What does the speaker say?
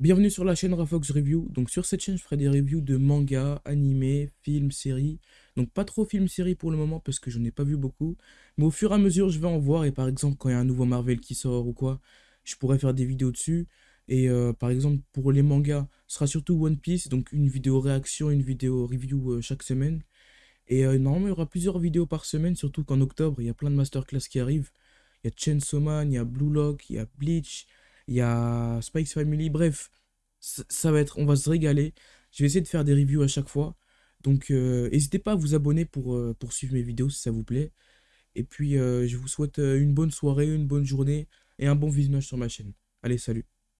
Bienvenue sur la chaîne Rafox Review. Donc sur cette chaîne, je ferai des reviews de mangas, animés, films, séries. Donc pas trop films, séries pour le moment parce que je n'ai pas vu beaucoup. Mais au fur et à mesure, je vais en voir. Et par exemple, quand il y a un nouveau Marvel qui sort ou quoi, je pourrais faire des vidéos dessus. Et euh, par exemple, pour les mangas, ce sera surtout One Piece. Donc une vidéo réaction, une vidéo review euh, chaque semaine. Et euh, normalement, il y aura plusieurs vidéos par semaine, surtout qu'en octobre, il y a plein de masterclass qui arrivent. Il y a Chainsaw Man, il y a Blue Lock, il y a Bleach, il y a Spikes Family, bref, ça, va être, on va se régaler. Je vais essayer de faire des reviews à chaque fois. Donc euh, n'hésitez pas à vous abonner pour, euh, pour suivre mes vidéos si ça vous plaît. Et puis euh, je vous souhaite une bonne soirée, une bonne journée et un bon visionnage sur ma chaîne. Allez, salut